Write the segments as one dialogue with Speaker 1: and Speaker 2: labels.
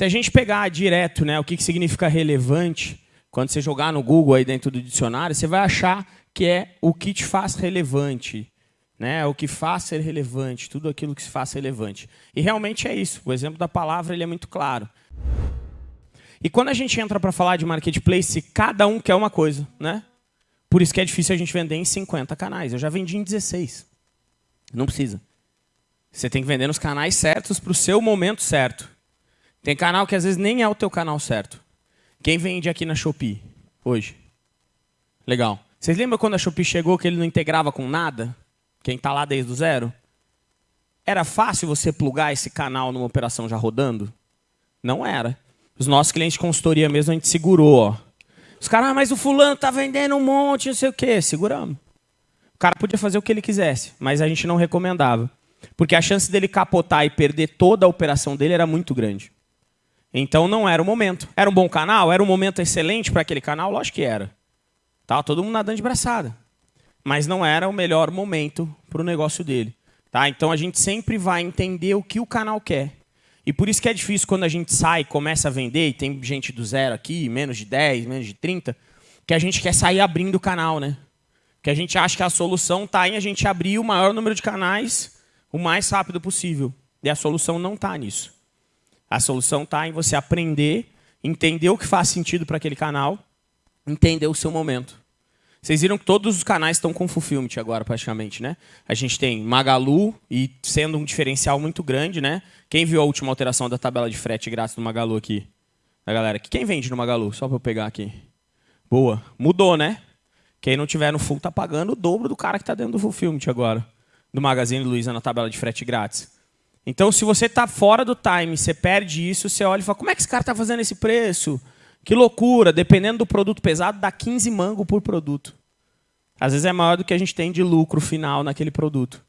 Speaker 1: Se a gente pegar direto né, o que, que significa relevante, quando você jogar no Google aí dentro do dicionário, você vai achar que é o que te faz relevante, né? o que faz ser relevante, tudo aquilo que se faz relevante. E realmente é isso. O exemplo da palavra ele é muito claro. E quando a gente entra para falar de marketplace, cada um quer uma coisa. Né? Por isso que é difícil a gente vender em 50 canais. Eu já vendi em 16. Não precisa. Você tem que vender nos canais certos para o seu momento certo. Tem canal que às vezes nem é o teu canal certo. Quem vende aqui na Shopee hoje? Legal. Vocês lembram quando a Shopee chegou que ele não integrava com nada? Quem está lá desde o zero? Era fácil você plugar esse canal numa operação já rodando? Não era. Os nossos clientes de consultoria mesmo, a gente segurou. Ó. Os caras, ah, mas o fulano está vendendo um monte, não sei o quê. Seguramos. O cara podia fazer o que ele quisesse, mas a gente não recomendava. Porque a chance dele capotar e perder toda a operação dele era muito grande. Então não era o momento. Era um bom canal? Era um momento excelente para aquele canal? Lógico que era. Tava todo mundo nadando de braçada. Mas não era o melhor momento para o negócio dele. Tá? Então a gente sempre vai entender o que o canal quer. E por isso que é difícil quando a gente sai, começa a vender, e tem gente do zero aqui, menos de 10, menos de 30, que a gente quer sair abrindo o canal, né? Que a gente acha que a solução está em a gente abrir o maior número de canais o mais rápido possível. E a solução não está nisso. A solução está em você aprender, entender o que faz sentido para aquele canal, entender o seu momento. Vocês viram que todos os canais estão com Fulfillment agora, praticamente, né? A gente tem Magalu, e sendo um diferencial muito grande, né? Quem viu a última alteração da tabela de frete grátis do Magalu aqui? A galera, quem vende no Magalu? Só para eu pegar aqui. Boa. Mudou, né? Quem não tiver no full está pagando o dobro do cara que está dentro do Fulfillment agora. Do Magazine Luiza na tabela de frete grátis. Então, se você está fora do time, você perde isso, você olha e fala, como é que esse cara está fazendo esse preço? Que loucura, dependendo do produto pesado, dá 15 mango por produto. Às vezes é maior do que a gente tem de lucro final naquele produto.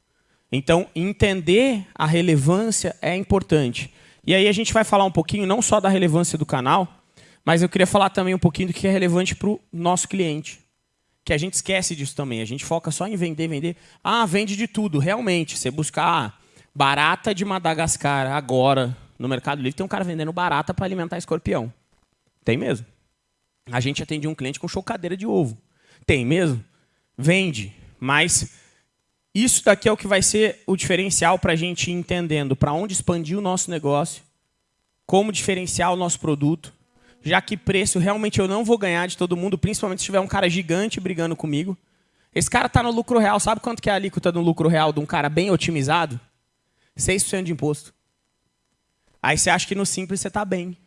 Speaker 1: Então, entender a relevância é importante. E aí a gente vai falar um pouquinho, não só da relevância do canal, mas eu queria falar também um pouquinho do que é relevante para o nosso cliente. Que a gente esquece disso também. A gente foca só em vender, vender. Ah, vende de tudo. Realmente, você buscar Barata de Madagascar, agora, no Mercado Livre, tem um cara vendendo barata para alimentar escorpião. Tem mesmo. A gente atendia um cliente com chocadeira de ovo. Tem mesmo? Vende. Mas isso daqui é o que vai ser o diferencial para a gente ir entendendo para onde expandir o nosso negócio, como diferenciar o nosso produto, já que preço realmente eu não vou ganhar de todo mundo, principalmente se tiver um cara gigante brigando comigo. Esse cara está no lucro real. Sabe quanto que é a alíquota no lucro real de um cara bem otimizado? 6% de imposto. Aí você acha que no simples você está bem.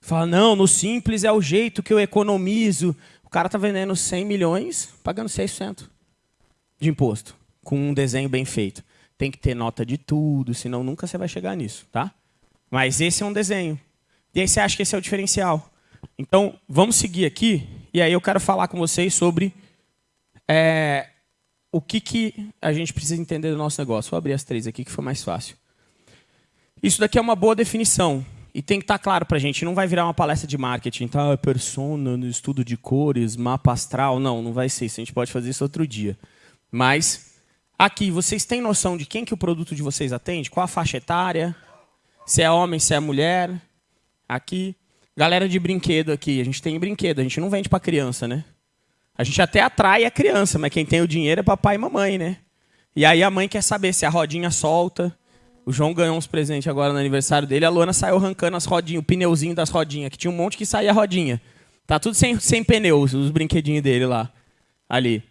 Speaker 1: Fala, não, no simples é o jeito que eu economizo. O cara está vendendo 100 milhões, pagando 6% de imposto, com um desenho bem feito. Tem que ter nota de tudo, senão nunca você vai chegar nisso. tá? Mas esse é um desenho. E aí você acha que esse é o diferencial. Então, vamos seguir aqui, e aí eu quero falar com vocês sobre é, o que, que a gente precisa entender do nosso negócio. Vou abrir as três aqui, que foi mais fácil. Isso daqui é uma boa definição. E tem que estar tá claro para a gente. Não vai virar uma palestra de marketing. Tá, persona, no estudo de cores, mapa astral. Não, não vai ser isso. A gente pode fazer isso outro dia. Mas, aqui, vocês têm noção de quem que o produto de vocês atende? Qual a faixa etária? Se é homem, se é mulher? Aqui. Galera de brinquedo aqui. A gente tem brinquedo. A gente não vende para criança, né? A gente até atrai a criança, mas quem tem o dinheiro é papai e mamãe, né? E aí a mãe quer saber se a rodinha solta. O João ganhou uns presentes agora no aniversário dele. A Luana saiu arrancando as rodinhas, o pneuzinho das rodinhas, que tinha um monte que saía rodinha. Tá tudo sem, sem pneus, os brinquedinhos dele lá. Ali.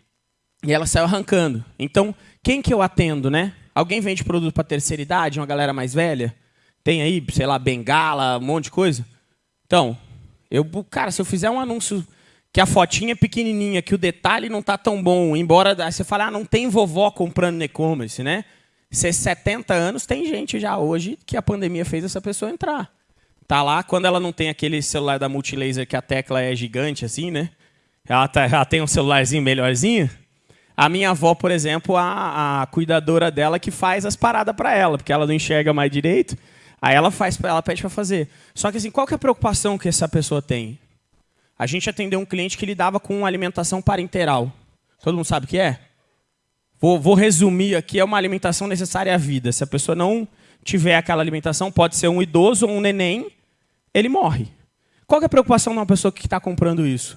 Speaker 1: E ela saiu arrancando. Então, quem que eu atendo, né? Alguém vende produto para terceira idade, uma galera mais velha? Tem aí, sei lá, bengala, um monte de coisa? Então, eu, cara, se eu fizer um anúncio que a fotinha é pequenininha, que o detalhe não está tão bom, embora você fale, ah, não tem vovó comprando no e-commerce, né? Se 70 anos, tem gente já hoje que a pandemia fez essa pessoa entrar. Tá lá, quando ela não tem aquele celular da Multilaser que a tecla é gigante assim, né? Ela, tá, ela tem um celularzinho melhorzinho. A minha avó, por exemplo, a, a cuidadora dela que faz as paradas para ela, porque ela não enxerga mais direito. Aí ela faz, ela pede para fazer. Só que assim, qual que é a preocupação que essa pessoa tem? A gente atendeu um cliente que lidava com alimentação parenteral. Todo mundo sabe o que é? Vou, vou, resumir aqui, é uma alimentação necessária à vida. Se a pessoa não tiver aquela alimentação, pode ser um idoso ou um neném, ele morre. Qual é a preocupação de uma pessoa que está comprando isso?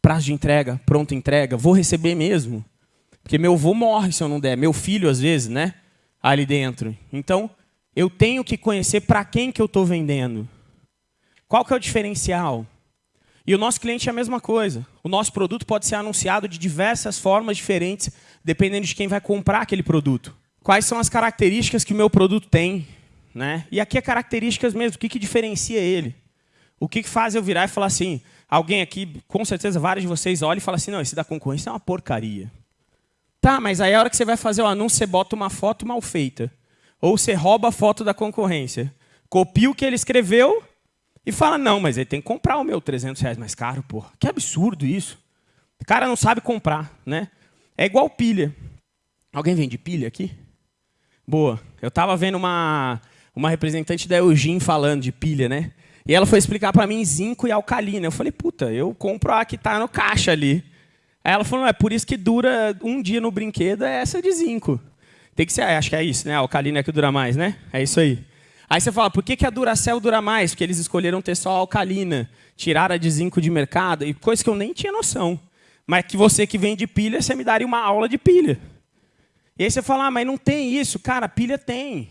Speaker 1: Prazo de entrega, pronta entrega, vou receber mesmo. Porque meu avô morre se eu não der, meu filho às vezes, né? Ali dentro. Então, eu tenho que conhecer para quem que eu estou vendendo. Qual que é o diferencial? E o nosso cliente é a mesma coisa. O nosso produto pode ser anunciado de diversas formas diferentes, dependendo de quem vai comprar aquele produto. Quais são as características que o meu produto tem? Né? E aqui é características mesmo, o que, que diferencia ele? O que, que faz eu virar e falar assim, alguém aqui, com certeza vários de vocês olham e falam assim, não, esse da concorrência é uma porcaria. Tá, mas aí a hora que você vai fazer o anúncio, você bota uma foto mal feita. Ou você rouba a foto da concorrência. Copia o que ele escreveu e fala, não, mas ele tem que comprar o meu 300 reais mais caro, porra. Que absurdo isso. O cara não sabe comprar, né? É igual pilha. Alguém vende pilha aqui? Boa. Eu estava vendo uma, uma representante da Eugene falando de pilha, né? E ela foi explicar para mim zinco e alcalina. Eu falei, puta, eu compro a que está no caixa ali. Aí ela falou, é por isso que dura um dia no brinquedo, é essa de zinco. Tem que ser, acho que é isso, né? A alcalina é que dura mais, né? É isso aí. Aí você fala, por que, que a Duracell dura mais? Porque eles escolheram ter só alcalina, tiraram a de zinco de mercado, e coisa que eu nem tinha noção. Mas que você que vende pilha, você me daria uma aula de pilha. E aí você fala, ah, mas não tem isso. Cara, pilha tem.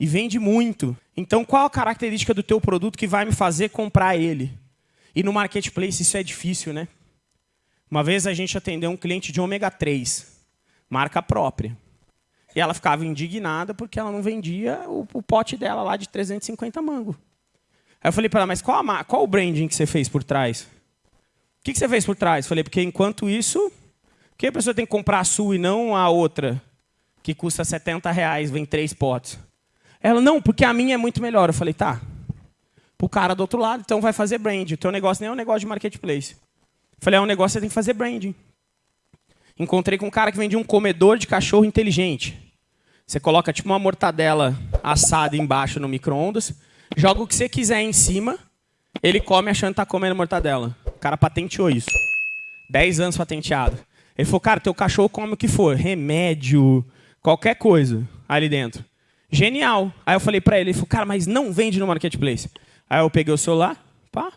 Speaker 1: E vende muito. Então, qual a característica do teu produto que vai me fazer comprar ele? E no marketplace isso é difícil, né? Uma vez a gente atendeu um cliente de ômega 3, marca própria. E ela ficava indignada porque ela não vendia o, o pote dela lá de 350 mango. Aí eu falei para ela, mas qual, a, qual o branding que você fez por trás? O que, que você fez por trás? Falei, porque enquanto isso, por que a pessoa tem que comprar a sua e não a outra, que custa 70 reais, vem três potes? Ela, não, porque a minha é muito melhor. Eu falei, tá. Para o cara do outro lado, então vai fazer branding. O teu negócio nem é um negócio de marketplace. Eu falei, é um negócio que você tem que fazer branding. Encontrei com um cara que vendia um comedor de cachorro inteligente. Você coloca tipo uma mortadela assada embaixo no micro-ondas, joga o que você quiser em cima, ele come achando que está comendo mortadela. O cara patenteou isso. 10 anos patenteado. Ele falou, cara, teu cachorro come o que for, remédio, qualquer coisa ali dentro. Genial. Aí eu falei para ele, ele falou, cara, mas não vende no marketplace. Aí eu peguei o celular, pá,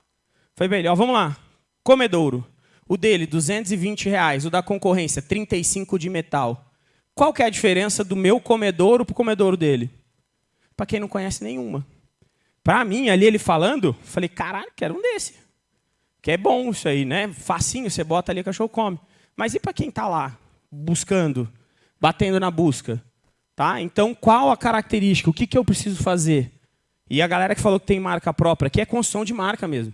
Speaker 1: foi ó, vamos lá. Comedouro. O dele, 220 reais. O da concorrência, 35 de metal. Qual que é a diferença do meu comedouro para o comedouro dele? Para quem não conhece nenhuma. Para mim, ali ele falando, falei, caralho, quero um desse. Que é bom isso aí, né? Facinho, você bota ali, o cachorro come. Mas e para quem está lá, buscando, batendo na busca? Tá? Então, qual a característica? O que, que eu preciso fazer? E a galera que falou que tem marca própria, que é construção de marca mesmo.